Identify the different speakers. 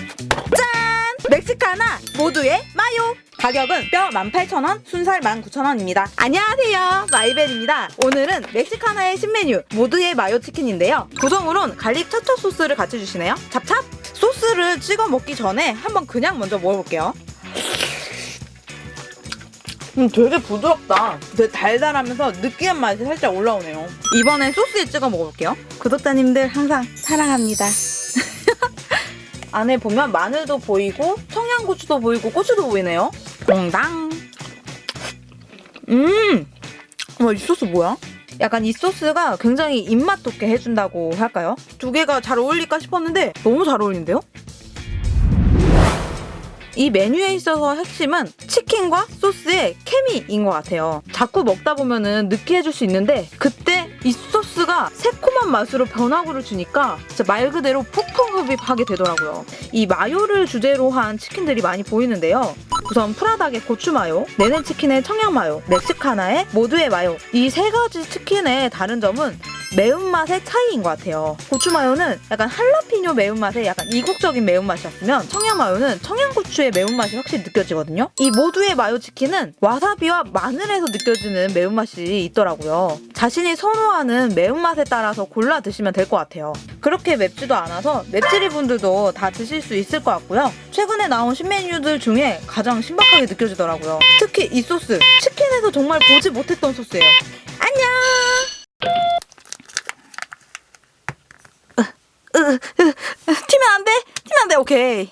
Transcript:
Speaker 1: 짠! 멕시카나 모두의 마요! 가격은 뼈 18,000원, 순살 19,000원입니다. 안녕하세요. 마이벨입니다. 오늘은 멕시카나의 신메뉴 모두의 마요 치킨인데요. 구성으론 갈릭 차차 소스를 같이 주시네요. 찹찹! 소스를 찍어 먹기 전에 한번 그냥 먼저 먹어볼게요. 음, 되게 부드럽다. 되게 달달하면서 느끼한 맛이 살짝 올라오네요. 이번엔 소스에 찍어 먹어볼게요. 구독자님들 항상 사랑합니다. 안에 보면 마늘도 보이고 청양고추도 보이고 고추도 보이네요. 동당. 음. 와, 이 소스 뭐야? 약간 이 소스가 굉장히 입맛 돋게 해준다고 할까요? 두 개가 잘 어울릴까 싶었는데 너무 잘 어울린대요? 이 메뉴에 있어서 핵심은 치킨과 소스의 케미인 것 같아요. 자꾸 먹다 보면은 느끼해질 수 있는데 그때 이 소스가 새콤한 맛으로 변화구를 주니까 진짜 말 그대로 폭풍 흡입하게 되더라고요. 이 마요를 주제로 한 치킨들이 많이 보이는데요. 우선 프라닭의 고추 마요, 내는 치킨의 청양 마요, 멕시카나의 모두의 마요 이 세 가지 치킨의 다른 점은 매운맛의 차이인 것 같아요. 고추 마요는 약간 할라피뇨 매운맛의 약간 이국적인 매운맛이었으면 청양 마요는 청양고추의 매운맛이 확실히 느껴지거든요. 이 모두의 마요 치킨은 와사비와 마늘에서 느껴지는 매운맛이 있더라고요. 자신이 선호하는 매운맛에 따라서 골라 드시면 될 것 같아요. 그렇게 맵지도 않아서 맵찔이 분들도 다 드실 수 있을 것 같고요. 최근에 나온 신메뉴들 중에 가장 신박하게 느껴지더라고요. 특히 이 소스, 치킨에서 정말 보지 못했던 소스예요. 안녕! 튀면 안 돼! 튀면 안 돼! 오케이.